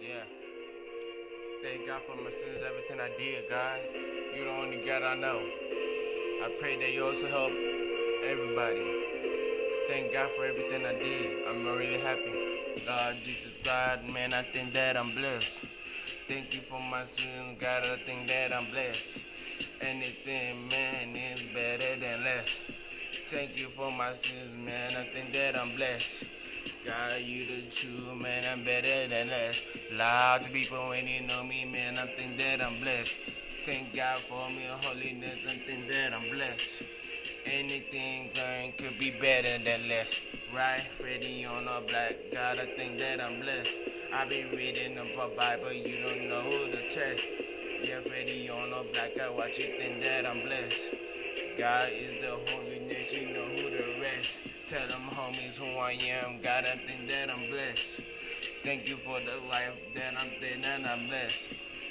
Yeah. Thank God for my sins, everything I did, God. You're the only God I know. I pray that you also help everybody. Thank God for everything I did. I'm really happy. God, Jesus, God, man, I think that I'm blessed. Thank you for my sins, God, I think that I'm blessed. Anything, man, is better than less. Thank you for my sins, man, I think that I'm blessed. God, you the true man, I'm better than less. Loud to people when you know me, man, I think that I'm blessed. Thank God for me holiness, I think that I'm blessed. Anything going could be better than less. Right, Freddie on a black God, I think that I'm blessed. I be reading the Bible, you don't know who to check. Yeah, Freddie on a black God, watch you think that I'm blessed. God is the holiness, you know who the. Tell them homies who I am, God, I think that I'm blessed. Thank you for the life that I'm dead and I'm blessed.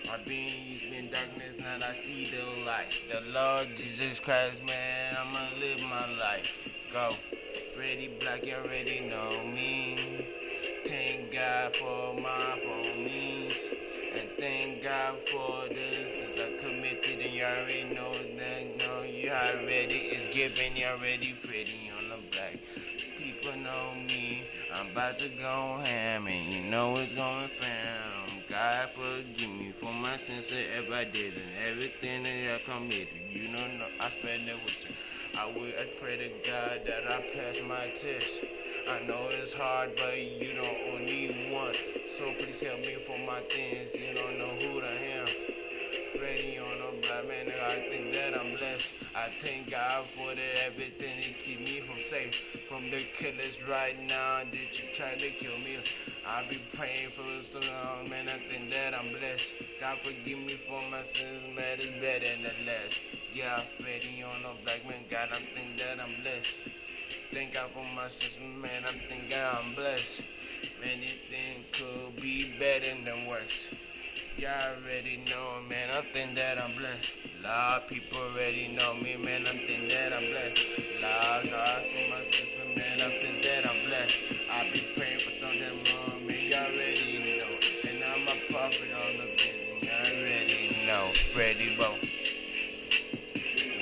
I've been used in darkness, now I see the light. The Lord Jesus Christ, man, I'ma live my life. Go. Freddie Black, you already know me. Thank God for my homies. And thank God for this since I committed and you already know that no you already is giving you already pretty on the back. People know me. I'm about to go ham and you know it's going fam. God forgive me for my sins if I did and everything that I committed. You know I spend it with you. I will I pray to God that I pass my test. I know it's hard, but you don't only one. So please help me for my things. You don't know who I am. Freddie on a black man, I think that I'm blessed. I thank God for the everything to keep me from safe. From the killers right now, did you try to kill me? I be praying for so long, man, I think that I'm blessed. God forgive me for my sins, man, it's better than the less. Yeah, Freddie on a black man, God, I think that I'm blessed. Thank God for my sister, man. I think thinking I'm blessed. Anything could be better than worse. Y'all already know, man. I think that I'm blessed. A lot of people already know me, man. I think that I'm blessed. Lord God for my sister, man. I think that I'm blessed. I be praying for something more, man. Y'all already know. And I'm a prophet on the business. Y'all already know. Freddie Bo.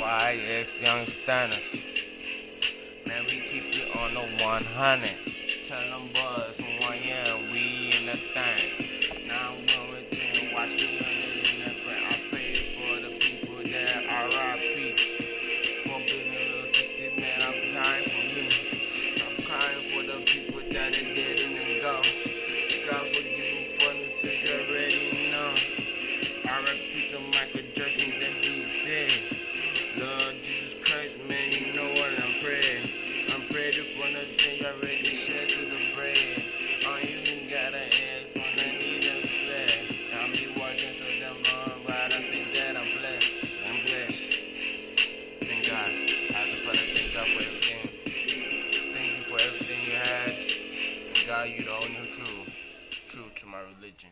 YX Young Stanners. Man, we keep it on the 100. Tell them boys from one year we in the thing. Now when the you already said to the brain. I you can got an ask when I need a flag. I'll be walking so damn long, but I think that I'm blessed. I'm blessed. Thank God. I just wanna thank God for everything. Thank you for everything you had. God, you the only true, true to my religion.